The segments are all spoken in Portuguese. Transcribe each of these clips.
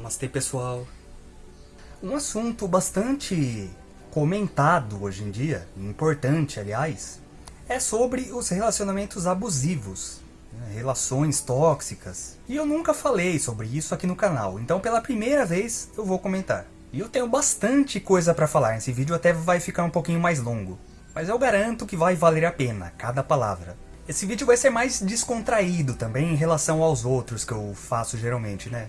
Namastê pessoal. Um assunto bastante comentado hoje em dia, importante aliás, é sobre os relacionamentos abusivos, né? relações tóxicas. E eu nunca falei sobre isso aqui no canal, então pela primeira vez eu vou comentar. E eu tenho bastante coisa para falar, esse vídeo até vai ficar um pouquinho mais longo. Mas eu garanto que vai valer a pena, cada palavra. Esse vídeo vai ser mais descontraído também em relação aos outros que eu faço geralmente, né?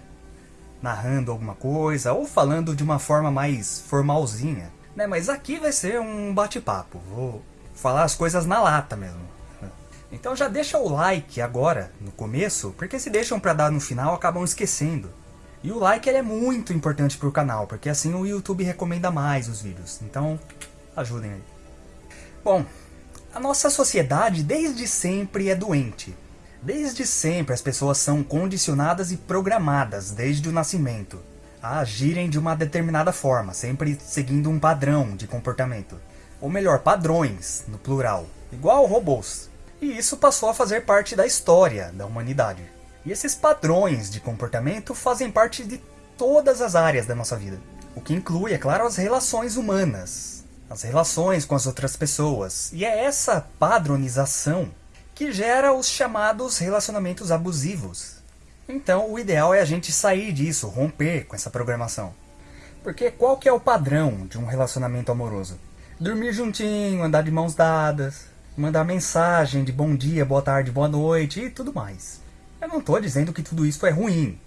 Narrando alguma coisa, ou falando de uma forma mais formalzinha. Né? Mas aqui vai ser um bate-papo, vou falar as coisas na lata mesmo. Então já deixa o like agora, no começo, porque se deixam para dar no final acabam esquecendo. E o like é muito importante para o canal, porque assim o YouTube recomenda mais os vídeos. Então, ajudem aí. Bom, a nossa sociedade desde sempre é doente. Desde sempre as pessoas são condicionadas e programadas, desde o nascimento, a agirem de uma determinada forma, sempre seguindo um padrão de comportamento. Ou melhor, padrões, no plural, igual robôs. E isso passou a fazer parte da história da humanidade. E esses padrões de comportamento fazem parte de todas as áreas da nossa vida. O que inclui, é claro, as relações humanas, as relações com as outras pessoas. E é essa padronização que gera os chamados relacionamentos abusivos. Então o ideal é a gente sair disso, romper com essa programação. Porque qual que é o padrão de um relacionamento amoroso? Dormir juntinho, andar de mãos dadas, mandar mensagem de bom dia, boa tarde, boa noite e tudo mais. Eu não estou dizendo que tudo isso é ruim,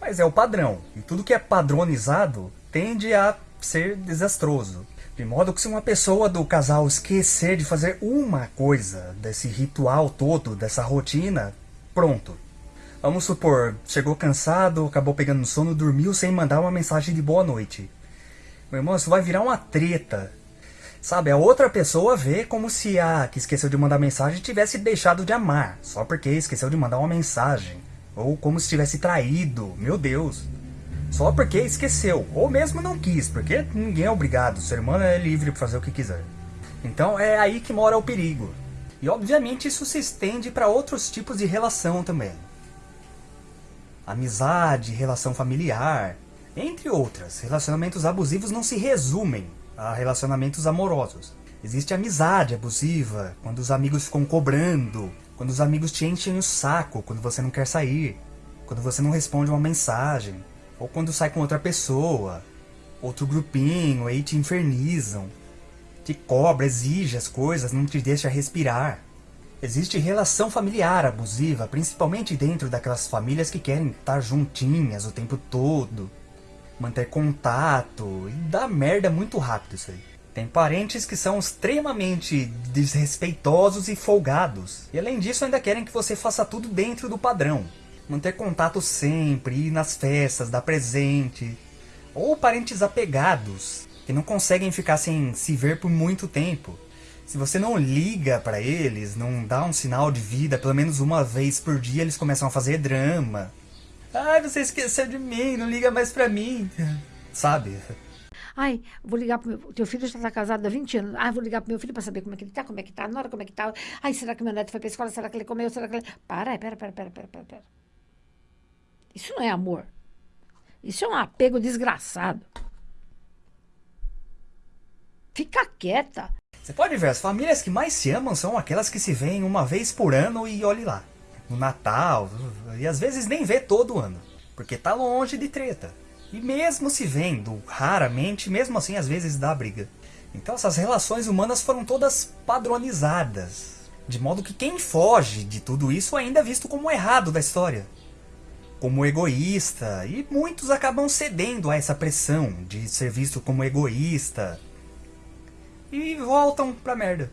mas é o padrão. E tudo que é padronizado tende a ser desastroso. De modo que se uma pessoa do casal esquecer de fazer uma coisa desse ritual todo, dessa rotina, pronto. Vamos supor, chegou cansado, acabou pegando sono, dormiu sem mandar uma mensagem de boa noite. Meu irmão, isso vai virar uma treta. Sabe, a outra pessoa vê como se a que esqueceu de mandar mensagem tivesse deixado de amar, só porque esqueceu de mandar uma mensagem. Ou como se tivesse traído, meu Deus só porque esqueceu, ou mesmo não quis, porque ninguém é obrigado, o ser humano é livre para fazer o que quiser. Então é aí que mora o perigo. E obviamente isso se estende para outros tipos de relação também. Amizade, relação familiar, entre outras. Relacionamentos abusivos não se resumem a relacionamentos amorosos. Existe amizade abusiva, quando os amigos ficam cobrando, quando os amigos te enchem o saco, quando você não quer sair, quando você não responde uma mensagem, ou quando sai com outra pessoa, outro grupinho, aí te infernizam, te cobra, exige as coisas, não te deixa respirar. Existe relação familiar abusiva, principalmente dentro daquelas famílias que querem estar juntinhas o tempo todo, manter contato, e dá merda muito rápido isso aí. Tem parentes que são extremamente desrespeitosos e folgados. E além disso ainda querem que você faça tudo dentro do padrão manter contato sempre, ir nas festas, dar presente. Ou parentes apegados, que não conseguem ficar sem se ver por muito tempo. Se você não liga para eles, não dá um sinal de vida pelo menos uma vez por dia, eles começam a fazer drama. Ai, você esqueceu de mim, não liga mais pra mim. Sabe? Ai, vou ligar pro meu... Teu filho já está casado há 20 anos. Ai, vou ligar pro meu filho para saber como é que ele tá, como é que tá, na hora como é que tá. Ai, será que meu neto foi pra escola? Será que ele comeu? Será que ele... Para, pera, pera, pera, pera, pera. Isso não é amor. Isso é um apego desgraçado. Fica quieta. Você pode ver, as famílias que mais se amam são aquelas que se veem uma vez por ano e olhe lá. No Natal, e às vezes nem vê todo ano, porque tá longe de treta. E mesmo se vendo, raramente, mesmo assim às vezes dá briga. Então essas relações humanas foram todas padronizadas. De modo que quem foge de tudo isso ainda é visto como errado da história como egoísta, e muitos acabam cedendo a essa pressão de ser visto como egoísta e voltam pra merda,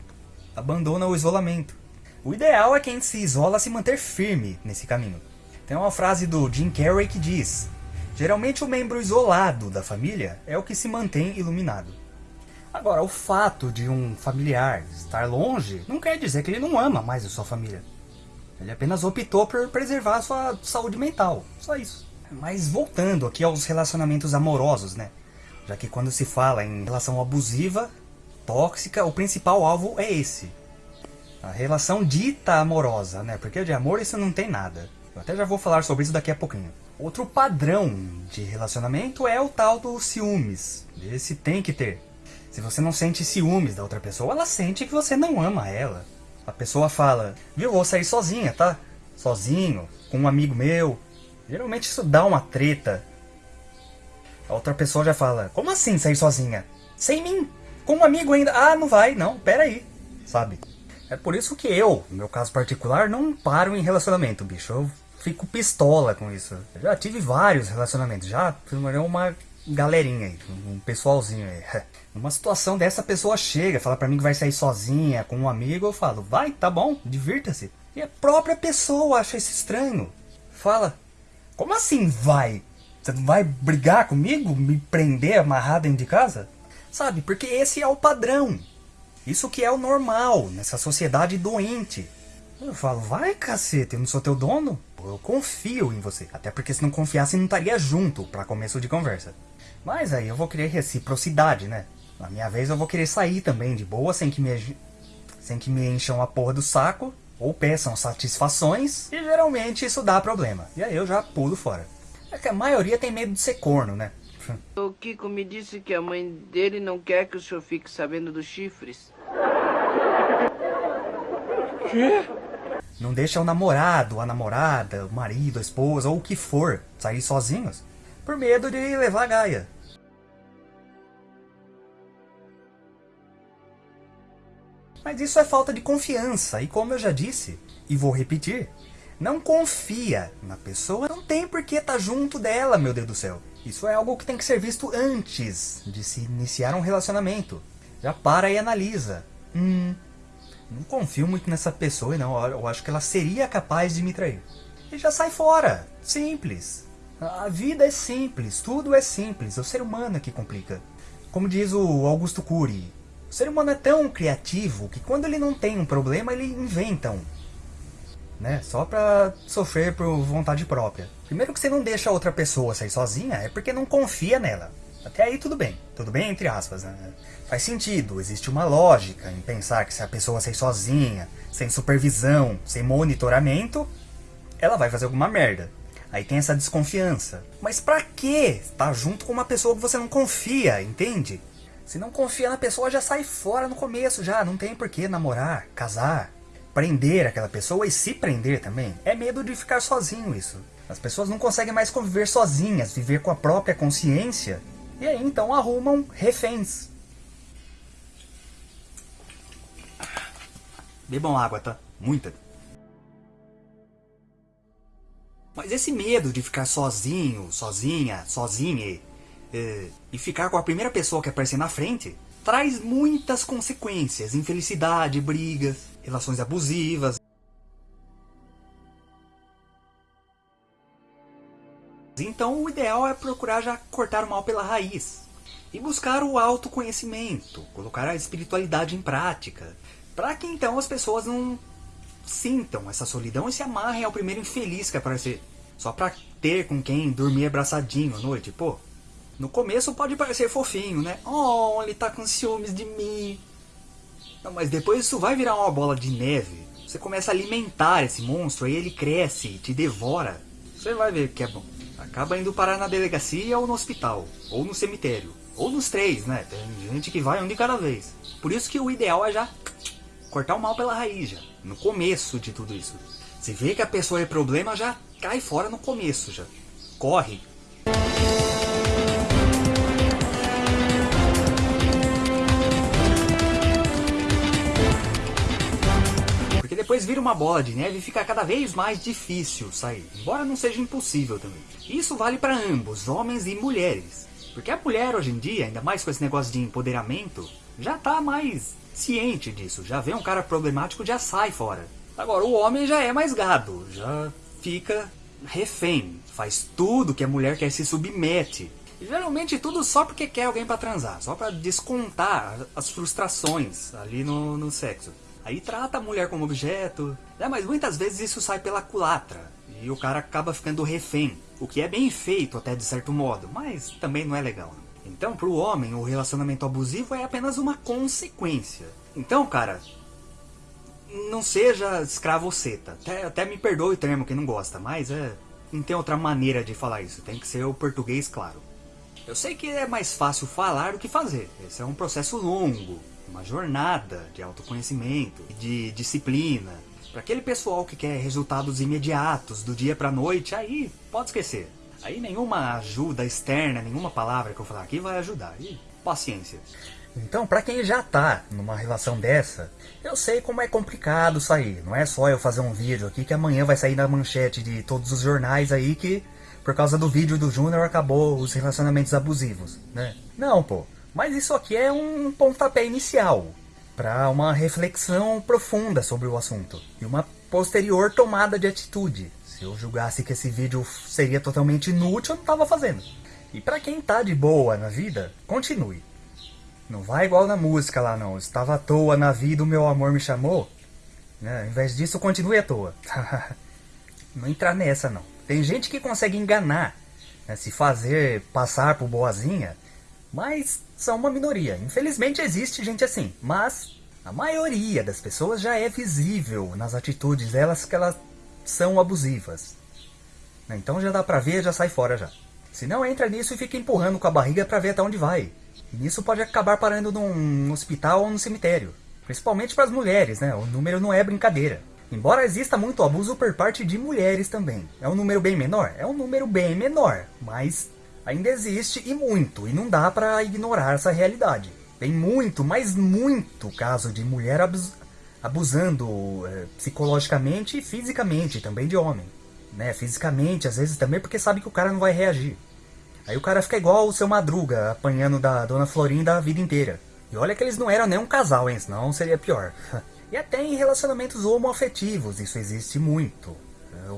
abandonam o isolamento. O ideal é quem se isola se manter firme nesse caminho. Tem uma frase do Jim Carrey que diz: Geralmente o membro isolado da família é o que se mantém iluminado. Agora, o fato de um familiar estar longe não quer dizer que ele não ama mais a sua família. Ele apenas optou por preservar sua saúde mental, só isso. Mas voltando aqui aos relacionamentos amorosos, né? Já que quando se fala em relação abusiva, tóxica, o principal alvo é esse. A relação dita amorosa, né? Porque de amor isso não tem nada. Eu até já vou falar sobre isso daqui a pouquinho. Outro padrão de relacionamento é o tal do ciúmes. Esse tem que ter. Se você não sente ciúmes da outra pessoa, ela sente que você não ama ela. A pessoa fala, viu, vou sair sozinha, tá? Sozinho, com um amigo meu. Geralmente isso dá uma treta. A outra pessoa já fala, como assim sair sozinha? Sem mim? Com um amigo ainda? Ah, não vai, não, pera aí. Sabe? É por isso que eu, no meu caso particular, não paro em relacionamento, bicho. Eu fico pistola com isso. Eu já tive vários relacionamentos, já uma galerinha aí, um pessoalzinho aí. Numa situação dessa, a pessoa chega, fala pra mim que vai sair sozinha, com um amigo, eu falo, vai, tá bom, divirta-se. E a própria pessoa acha isso estranho. Fala, como assim vai? Você vai brigar comigo? Me prender amarrado dentro de casa? Sabe, porque esse é o padrão. Isso que é o normal, nessa sociedade doente. Eu falo, vai cacete, eu não sou teu dono? Eu confio em você. Até porque se não confiasse, não estaria junto para começo de conversa. Mas aí eu vou querer reciprocidade, né? Na minha vez eu vou querer sair também de boa, sem que me, sem que me encham a porra do saco, ou peçam satisfações, e geralmente isso dá problema. E aí eu já pulo fora. É que a maioria tem medo de ser corno, né? O Kiko me disse que a mãe dele não quer que o senhor fique sabendo dos chifres. Quê? Não deixa o namorado, a namorada, o marido, a esposa ou o que for sair sozinhos por medo de levar a gaia. Mas isso é falta de confiança, e como eu já disse, e vou repetir, não confia na pessoa, não tem por que estar tá junto dela, meu Deus do céu. Isso é algo que tem que ser visto antes de se iniciar um relacionamento. Já para e analisa. Hum, não confio muito nessa pessoa, não. Eu acho que ela seria capaz de me trair. E já sai fora. Simples. A vida é simples, tudo é simples. É o ser humano que complica. Como diz o Augusto Cury, o ser humano é tão criativo que quando ele não tem um problema, ele inventa um. Né? Só pra sofrer por vontade própria. Primeiro que você não deixa outra pessoa sair sozinha é porque não confia nela. Até aí tudo bem. Tudo bem entre aspas, né? Faz sentido, existe uma lógica em pensar que se a pessoa sair sozinha, sem supervisão, sem monitoramento, ela vai fazer alguma merda. Aí tem essa desconfiança. Mas pra que estar junto com uma pessoa que você não confia, entende? Se não confia na pessoa, já sai fora no começo, já. Não tem por que namorar, casar, prender aquela pessoa e se prender também. É medo de ficar sozinho isso. As pessoas não conseguem mais conviver sozinhas, viver com a própria consciência. E aí então arrumam reféns. Bebam água, tá? Muita. Mas esse medo de ficar sozinho, sozinha, sozinha é, e ficar com a primeira pessoa que aparecer na frente traz muitas consequências, infelicidade, brigas, relações abusivas. Então o ideal é procurar já cortar o mal pela raiz e buscar o autoconhecimento, colocar a espiritualidade em prática, para que então as pessoas não sintam essa solidão e se amarrem ao primeiro infeliz que aparecer. Só pra ter com quem dormir abraçadinho à noite, pô. No começo pode parecer fofinho, né? Oh, ele tá com ciúmes de mim. Não, mas depois isso vai virar uma bola de neve. Você começa a alimentar esse monstro, aí ele cresce e te devora. Você vai ver que é bom. Acaba indo parar na delegacia ou no hospital, ou no cemitério. Ou nos três, né? Tem gente que vai um de cada vez. Por isso que o ideal é já cortar o mal pela raiz, já, no começo de tudo isso. Se vê que a pessoa é problema, já cai fora no começo, já. Corre. Depois vira uma bola de neve e fica cada vez mais difícil sair, embora não seja impossível também. Isso vale para ambos, homens e mulheres. Porque a mulher hoje em dia, ainda mais com esse negócio de empoderamento, já tá mais ciente disso. Já vê um cara problemático, já sai fora. Agora, o homem já é mais gado, já fica refém, faz tudo que a mulher quer se submete. Geralmente tudo só porque quer alguém para transar, só para descontar as frustrações ali no, no sexo. Aí trata a mulher como objeto, né? mas muitas vezes isso sai pela culatra. E o cara acaba ficando refém, o que é bem feito até de certo modo, mas também não é legal. Então, para o homem, o relacionamento abusivo é apenas uma consequência. Então, cara, não seja escravoceta. Até, até me perdoe o termo quem não gosta, mas é, não tem outra maneira de falar isso. Tem que ser o português claro. Eu sei que é mais fácil falar do que fazer. Esse é um processo longo, uma jornada de autoconhecimento, de disciplina. Para aquele pessoal que quer resultados imediatos, do dia para noite, aí pode esquecer. Aí nenhuma ajuda externa, nenhuma palavra que eu falar aqui vai ajudar. E paciência. Então, para quem já tá numa relação dessa, eu sei como é complicado sair. Não é só eu fazer um vídeo aqui que amanhã vai sair na manchete de todos os jornais aí que por causa do vídeo do Júnior acabou os relacionamentos abusivos, né? Não, pô. Mas isso aqui é um pontapé inicial para uma reflexão profunda sobre o assunto e uma posterior tomada de atitude. Se eu julgasse que esse vídeo seria totalmente inútil, eu não tava fazendo. E para quem tá de boa na vida, continue. Não vai igual na música lá não. Estava à toa na vida, o meu amor me chamou. Né? Ao invés disso, continue à toa. não entrar nessa não. Tem gente que consegue enganar, né? se fazer passar por boazinha, mas são uma minoria. Infelizmente existe gente assim, mas a maioria das pessoas já é visível nas atitudes delas que elas são abusivas. Né? Então já dá pra ver, já sai fora já. Se não entra nisso e fica empurrando com a barriga pra ver até onde vai. E nisso pode acabar parando num hospital ou num cemitério. Principalmente para as mulheres, né? O número não é brincadeira. Embora exista muito abuso por parte de mulheres também. É um número bem menor? É um número bem menor, mas ainda existe e muito, e não dá para ignorar essa realidade. Tem muito, mas muito caso de mulher abus abusando é, psicologicamente e fisicamente também de homem. Né? Fisicamente, às vezes também porque sabe que o cara não vai reagir. Aí o cara fica igual o seu Madruga, apanhando da Dona Florinda a vida inteira. E olha que eles não eram nem um casal, hein? Senão seria pior. e até em relacionamentos homoafetivos isso existe muito.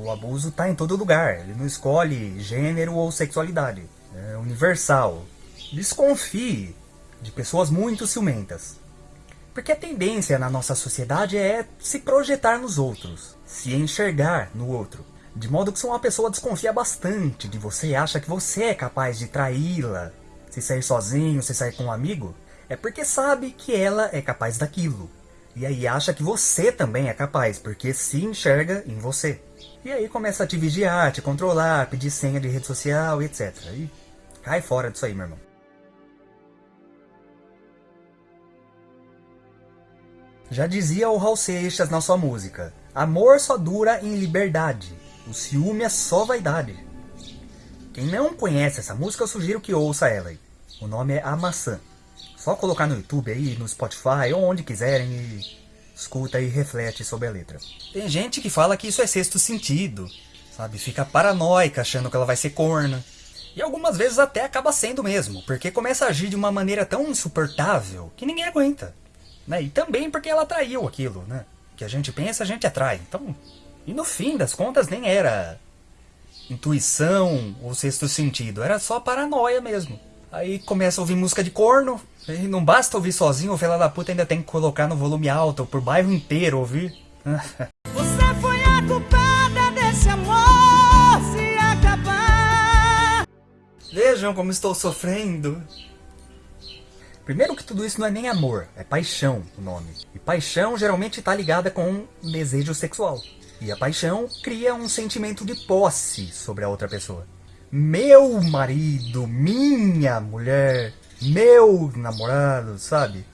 O abuso está em todo lugar. Ele não escolhe gênero ou sexualidade. É universal. Desconfie de pessoas muito ciumentas. Porque a tendência na nossa sociedade é se projetar nos outros, se enxergar no outro. De modo que se uma pessoa desconfia bastante de você acha que você é capaz de traí-la, se sair sozinho, se sair com um amigo, é porque sabe que ela é capaz daquilo. E aí acha que você também é capaz, porque se enxerga em você. E aí começa a te vigiar, te controlar, pedir senha de rede social, etc. E cai fora disso aí, meu irmão. Já dizia o Raul Seixas na sua música, amor só dura em liberdade. O ciúme é só vaidade. Quem não conhece essa música, eu sugiro que ouça ela. Aí. O nome é A Maçã. Só colocar no YouTube aí, no Spotify, ou onde quiserem e escuta e reflete sobre a letra. Tem gente que fala que isso é sexto sentido, sabe? Fica paranoica achando que ela vai ser corna. E algumas vezes até acaba sendo mesmo, porque começa a agir de uma maneira tão insuportável que ninguém aguenta. Né? E também porque ela traiu aquilo, né? Que a gente pensa, a gente atrai. Então, e no fim das contas nem era intuição ou sexto sentido, era só paranoia mesmo. Aí começa a ouvir música de corno, e não basta ouvir sozinho, o fela da puta ainda tem que colocar no volume alto, por bairro inteiro ouvir. Você foi a culpada desse amor se acabar. Vejam como estou sofrendo. Primeiro que tudo isso não é nem amor, é paixão o nome. E paixão geralmente está ligada com desejo sexual. E a paixão cria um sentimento de posse sobre a outra pessoa. Meu marido, minha mulher, meu namorado, sabe?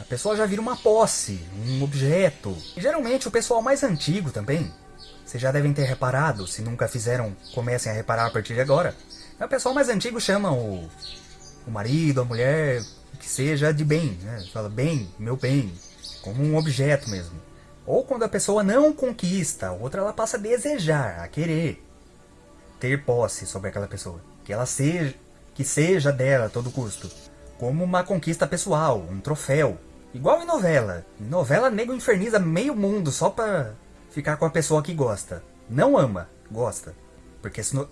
A pessoa já vira uma posse, um objeto. E geralmente o pessoal mais antigo também, vocês já devem ter reparado, se nunca fizeram, comecem a reparar a partir de agora. O pessoal mais antigo chama o, o marido, a mulher, que seja de bem, né? Fala bem, meu bem, como um objeto mesmo. Ou quando a pessoa não conquista, a outra ela passa a desejar, a querer ter posse sobre aquela pessoa. Que ela seja, que seja dela a todo custo. Como uma conquista pessoal, um troféu. Igual em novela. Em novela, nego inferniza meio mundo só pra ficar com a pessoa que gosta. Não ama, gosta. Porque se, no...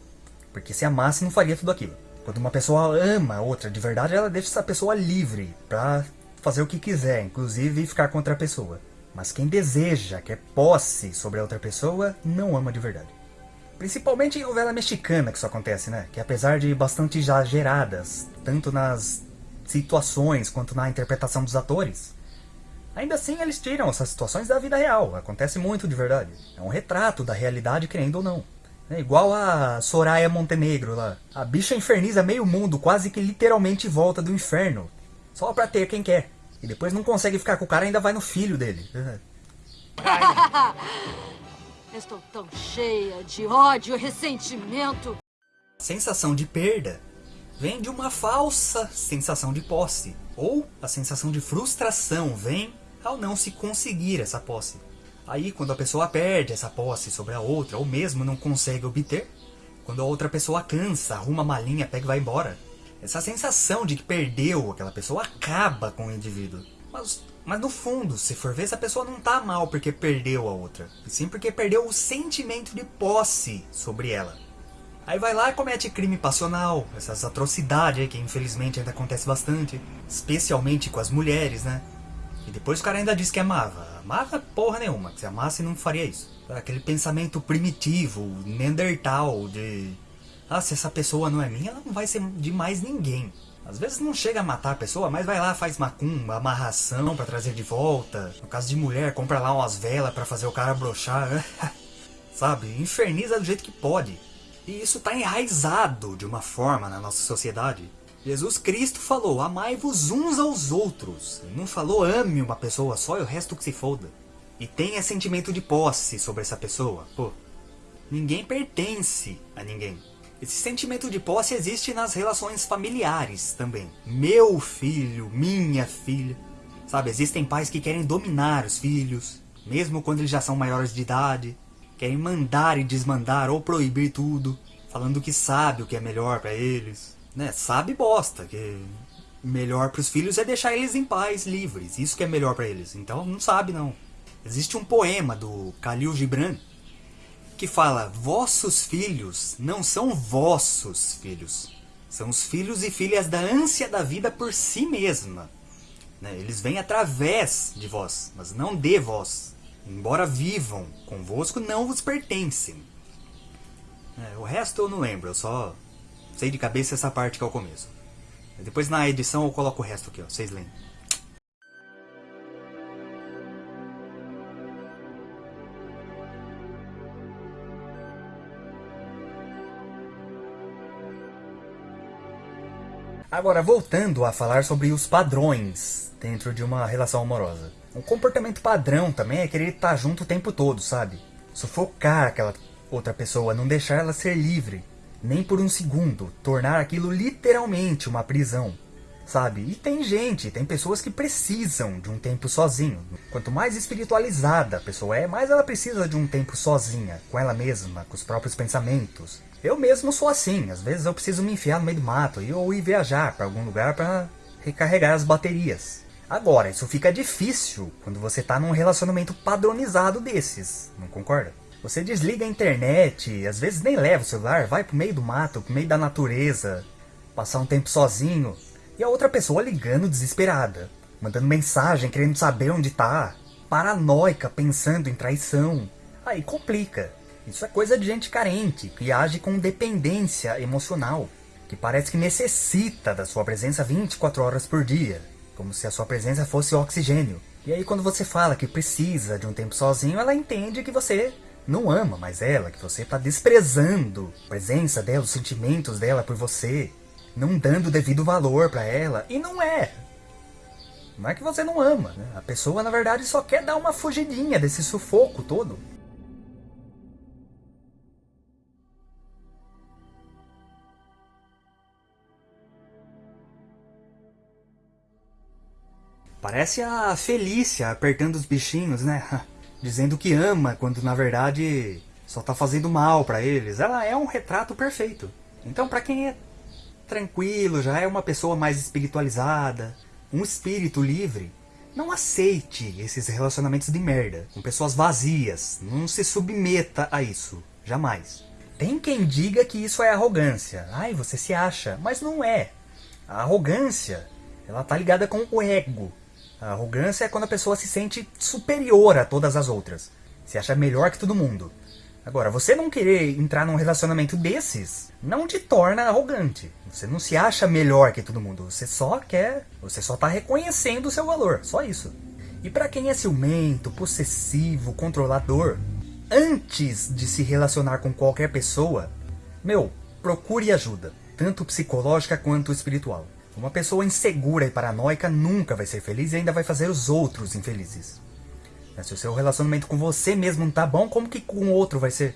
Porque se amasse não faria tudo aquilo. Quando uma pessoa ama outra de verdade, ela deixa essa pessoa livre pra fazer o que quiser, inclusive ficar contra a pessoa. Mas quem deseja, quer posse sobre a outra pessoa, não ama de verdade. Principalmente em novela mexicana que isso acontece, né? Que apesar de bastante exageradas, tanto nas situações quanto na interpretação dos atores, Ainda assim, eles tiram essas situações da vida real. Acontece muito de verdade. É um retrato da realidade, querendo ou não. É igual a Soraya Montenegro lá. A bicha inferniza meio mundo, quase que literalmente volta do inferno. Só pra ter quem quer. E depois não consegue ficar com o cara ainda vai no filho dele. Estou tão cheia de ódio e ressentimento. Sensação de perda vem de uma falsa sensação de posse. Ou a sensação de frustração vem ao não se conseguir essa posse. Aí, quando a pessoa perde essa posse sobre a outra, ou mesmo não consegue obter, quando a outra pessoa cansa, arruma a malinha, pega e vai embora, essa sensação de que perdeu aquela pessoa acaba com o indivíduo. Mas, mas no fundo, se for ver, essa pessoa não tá mal porque perdeu a outra, e sim porque perdeu o sentimento de posse sobre ela. Aí vai lá e comete crime passional, essas atrocidades aí que infelizmente ainda acontece bastante, especialmente com as mulheres, né? E depois o cara ainda diz que amava. Amava porra nenhuma, que se amasse não faria isso. Aquele pensamento primitivo, neandertal, de... Ah, se essa pessoa não é minha, ela não vai ser de mais ninguém. Às vezes não chega a matar a pessoa, mas vai lá, faz macumba, amarração para trazer de volta. No caso de mulher, compra lá umas velas para fazer o cara brochar. Sabe? Inferniza do jeito que pode. E isso tá enraizado de uma forma na nossa sociedade. Jesus Cristo falou, amai-vos uns aos outros. Ele não falou, ame uma pessoa só e o resto que se foda. E tenha sentimento de posse sobre essa pessoa. Pô, ninguém pertence a ninguém. Esse sentimento de posse existe nas relações familiares também. Meu filho, minha filha. Sabe, existem pais que querem dominar os filhos, mesmo quando eles já são maiores de idade. Querem mandar e desmandar ou proibir tudo, falando que sabe o que é melhor para eles né, sabe bosta, que melhor para os filhos é deixar eles em paz, livres. Isso que é melhor para eles. Então não sabe não. Existe um poema do Khalil Gibran que fala: "Vossos filhos não são vossos filhos. São os filhos e filhas da ânsia da vida por si mesma. Né? Eles vêm através de vós, mas não de vós. Embora vivam convosco, não vos pertencem." É, o resto eu não lembro, eu só Sei de cabeça essa parte que é o começo. Depois na edição eu coloco o resto aqui, ó. Vocês leem. Agora, voltando a falar sobre os padrões dentro de uma relação amorosa. Um comportamento padrão também é querer estar junto o tempo todo, sabe? Sufocar aquela outra pessoa, não deixar ela ser livre nem por um segundo, tornar aquilo literalmente uma prisão, sabe? E tem gente, tem pessoas que precisam de um tempo sozinho. Quanto mais espiritualizada a pessoa é, mais ela precisa de um tempo sozinha, com ela mesma, com os próprios pensamentos. Eu mesmo sou assim, às vezes eu preciso me enfiar no meio do mato ou ir viajar para algum lugar para recarregar as baterias. Agora, isso fica difícil quando você está num relacionamento padronizado desses, não concorda? Você desliga a internet, às vezes nem leva o celular, vai pro meio do mato, pro meio da natureza, passar um tempo sozinho, e a outra pessoa ligando desesperada, mandando mensagem querendo saber onde tá, paranoica pensando em traição. Aí complica. Isso é coisa de gente carente, que age com dependência emocional, que parece que necessita da sua presença 24 horas por dia, como se a sua presença fosse oxigênio. E aí quando você fala que precisa de um tempo sozinho, ela entende que você não ama mais ela, que você está desprezando a presença dela, os sentimentos dela por você, não dando devido valor para ela, e não é. Não é que você não ama, né? A pessoa, na verdade, só quer dar uma fugidinha desse sufoco todo. Parece a Felícia apertando os bichinhos, né? dizendo que ama, quando na verdade só está fazendo mal para eles. Ela é um retrato perfeito. Então, para quem é tranquilo, já é uma pessoa mais espiritualizada, um espírito livre, não aceite esses relacionamentos de merda, com pessoas vazias. Não se submeta a isso, jamais. Tem quem diga que isso é arrogância. Ai, você se acha, mas não é. A arrogância, ela tá ligada com o ego. A arrogância é quando a pessoa se sente superior a todas as outras. Se acha melhor que todo mundo. Agora, você não querer entrar num relacionamento desses não te torna arrogante. Você não se acha melhor que todo mundo. Você só quer, você só está reconhecendo o seu valor. Só isso. E para quem é ciumento, possessivo, controlador, antes de se relacionar com qualquer pessoa, meu, procure ajuda, tanto psicológica quanto espiritual. Uma pessoa insegura e paranoica nunca vai ser feliz e ainda vai fazer os outros infelizes. Se o seu relacionamento com você mesmo não tá bom, como que com o outro vai ser?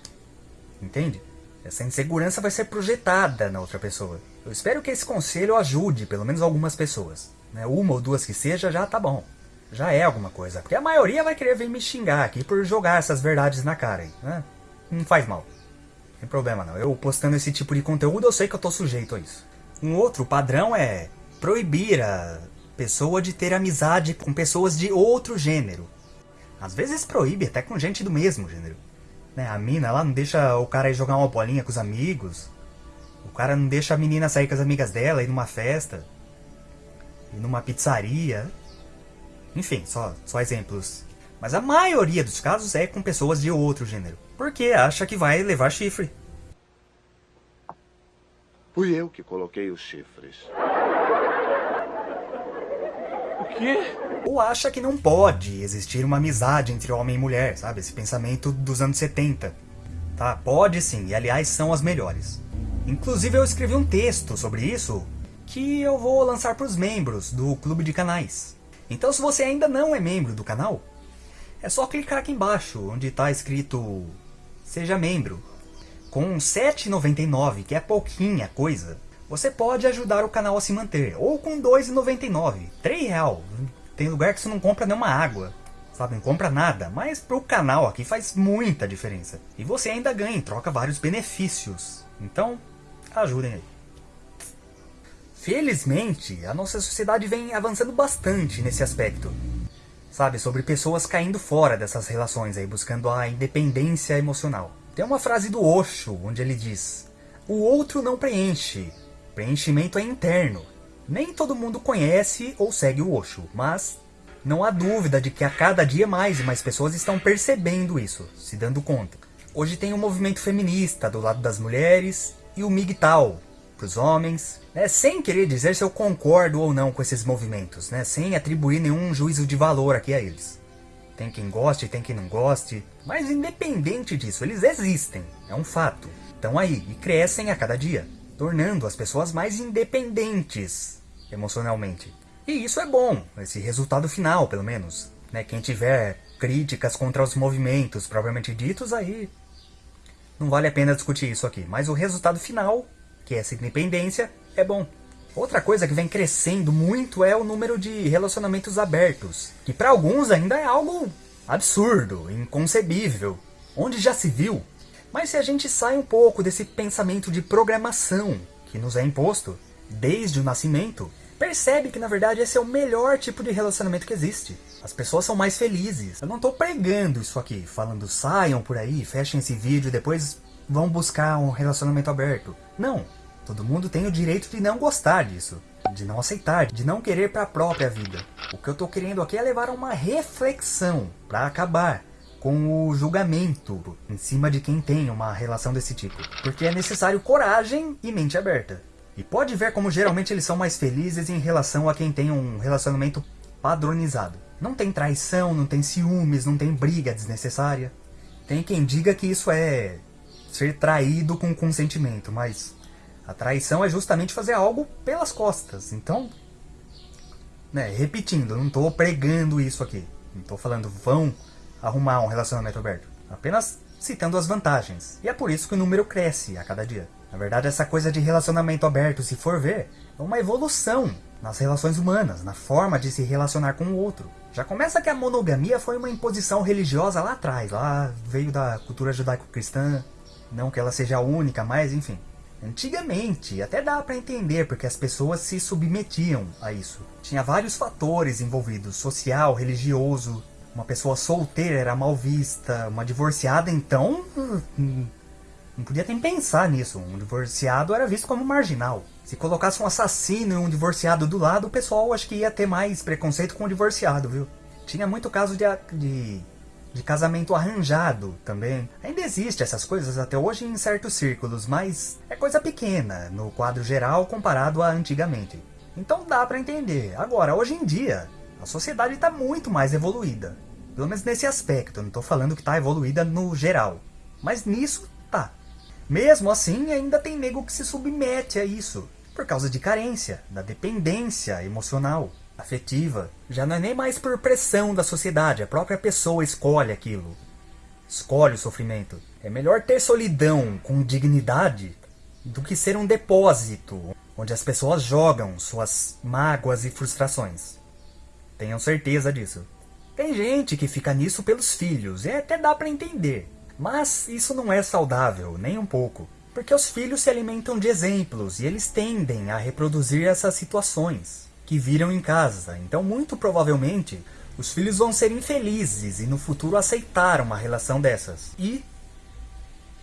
Entende? Essa insegurança vai ser projetada na outra pessoa. Eu espero que esse conselho ajude pelo menos algumas pessoas. Né? Uma ou duas que seja, já tá bom. Já é alguma coisa. Porque a maioria vai querer vir me xingar aqui por jogar essas verdades na cara. Né? Não faz mal. Não tem problema não. Eu postando esse tipo de conteúdo, eu sei que eu tô sujeito a isso. Um outro padrão é proibir a pessoa de ter amizade com pessoas de outro gênero. Às vezes proíbe até com gente do mesmo gênero. Né? A mina lá não deixa o cara ir jogar uma bolinha com os amigos. O cara não deixa a menina sair com as amigas dela, ir numa festa. Ir numa pizzaria. Enfim, só, só exemplos. Mas a maioria dos casos é com pessoas de outro gênero. Porque acha que vai levar chifre. Fui eu que coloquei os chifres. O quê? Ou acha que não pode existir uma amizade entre homem e mulher, sabe? Esse pensamento dos anos 70. Tá? Pode sim, e aliás são as melhores. Inclusive eu escrevi um texto sobre isso que eu vou lançar para os membros do clube de canais. Então se você ainda não é membro do canal, é só clicar aqui embaixo onde está escrito Seja membro. Com R$ 7,99, que é pouquinha coisa, você pode ajudar o canal a se manter. Ou com R$ 2,99, R$ real. Tem lugar que você não compra nenhuma água. Sabe, não compra nada, mas pro canal aqui faz muita diferença. E você ainda ganha em troca vários benefícios. Então, ajudem aí. Felizmente, a nossa sociedade vem avançando bastante nesse aspecto. Sabe, sobre pessoas caindo fora dessas relações aí, buscando a independência emocional. Tem uma frase do Osho, onde ele diz, o outro não preenche, preenchimento é interno. Nem todo mundo conhece ou segue o Osho, mas não há dúvida de que a cada dia mais e mais pessoas estão percebendo isso, se dando conta. Hoje tem o movimento feminista do lado das mulheres e o MGTOW para os homens, né, sem querer dizer se eu concordo ou não com esses movimentos, né, sem atribuir nenhum juízo de valor aqui a eles. Tem quem goste, tem quem não goste, mas independente disso, eles existem, é um fato. Estão aí e crescem a cada dia, tornando as pessoas mais independentes emocionalmente. E isso é bom, esse resultado final, pelo menos. Né, quem tiver críticas contra os movimentos propriamente ditos, aí não vale a pena discutir isso aqui. Mas o resultado final, que é essa independência, é bom. Outra coisa que vem crescendo muito é o número de relacionamentos abertos, que para alguns ainda é algo absurdo, inconcebível, onde já se viu. Mas se a gente sai um pouco desse pensamento de programação que nos é imposto desde o nascimento, percebe que na verdade esse é o melhor tipo de relacionamento que existe. As pessoas são mais felizes. Eu não estou pregando isso aqui, falando saiam por aí, fechem esse vídeo depois vão buscar um relacionamento aberto. Não, Todo mundo tem o direito de não gostar disso, de não aceitar, de não querer para a própria vida. O que eu estou querendo aqui é levar a uma reflexão para acabar com o julgamento em cima de quem tem uma relação desse tipo. Porque é necessário coragem e mente aberta. E pode ver como geralmente eles são mais felizes em relação a quem tem um relacionamento padronizado. Não tem traição, não tem ciúmes, não tem briga desnecessária. Tem quem diga que isso é ser traído com consentimento, mas a traição é justamente fazer algo pelas costas. Então, né, repetindo, não estou pregando isso aqui. Não estou falando vão arrumar um relacionamento aberto. Apenas citando as vantagens. E é por isso que o número cresce a cada dia. Na verdade, essa coisa de relacionamento aberto, se for ver, é uma evolução nas relações humanas, na forma de se relacionar com o outro. Já começa que a monogamia foi uma imposição religiosa lá atrás, lá veio da cultura judaico-cristã, não que ela seja a única, mas enfim. Antigamente, até dá para entender porque as pessoas se submetiam a isso. Tinha vários fatores envolvidos, social, religioso. Uma pessoa solteira era mal vista, uma divorciada então... Hum, não podia nem pensar nisso, um divorciado era visto como marginal. Se colocasse um assassino e um divorciado do lado, o pessoal acho que ia ter mais preconceito com o divorciado, viu? Tinha muito caso de, de de casamento arranjado também. Ainda existe essas coisas até hoje em certos círculos, mas é coisa pequena no quadro geral comparado a antigamente. Então dá para entender. Agora, hoje em dia, A sociedade está muito mais evoluída. Pelo menos nesse aspecto, não estou falando que está evoluída no geral. Mas nisso tá. Mesmo assim, ainda tem nego que se submete a isso. Por causa de carência, da dependência emocional, afetiva. Já não é nem mais por pressão da sociedade, a própria pessoa escolhe aquilo. Escolhe o sofrimento. É melhor ter solidão com dignidade do que ser um depósito onde as pessoas jogam suas mágoas e frustrações. Tenham certeza disso. Tem gente que fica nisso pelos filhos, e até dá para entender. Mas isso não é saudável, nem um pouco. Porque os filhos se alimentam de exemplos e eles tendem a reproduzir essas situações que viram em casa. Então, muito provavelmente, os filhos vão ser infelizes e no futuro aceitar uma relação dessas. E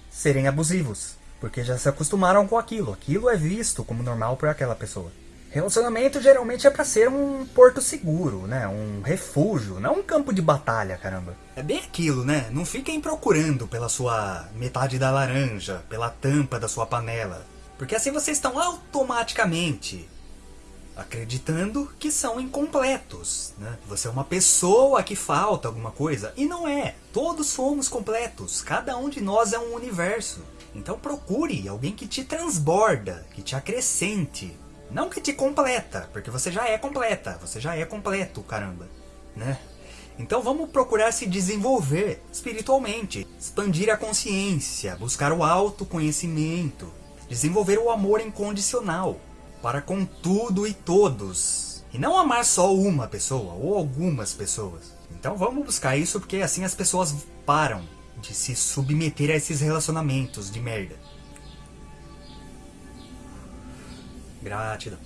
serem abusivos, porque já se acostumaram com aquilo. Aquilo é visto como normal por aquela pessoa. Relacionamento geralmente é para ser um porto seguro, né? Um refúgio, não um campo de batalha, caramba. É bem aquilo, né? Não fiquem procurando pela sua metade da laranja, pela tampa da sua panela. Porque assim vocês estão automaticamente acreditando que são incompletos, né? Você é uma pessoa que falta alguma coisa e não é. Todos somos completos. Cada um de nós é um universo. Então procure alguém que te transborda, que te acrescente, não que te completa, porque você já é completa, você já é completo, caramba, né? Então vamos procurar se desenvolver espiritualmente, expandir a consciência, buscar o autoconhecimento, desenvolver o amor incondicional para com tudo e todos. E não amar só uma pessoa ou algumas pessoas. Então vamos buscar isso porque assim as pessoas param de se submeter a esses relacionamentos de merda. Gratidão.